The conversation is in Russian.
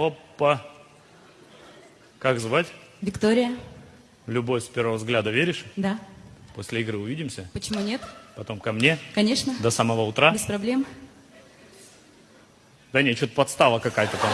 Опа. Как звать? Виктория? В любовь с первого взгляда веришь? Да. После игры увидимся? Почему нет? Потом ко мне? Конечно. До самого утра? Без проблем. Да нет, что-то подстава какая-то там.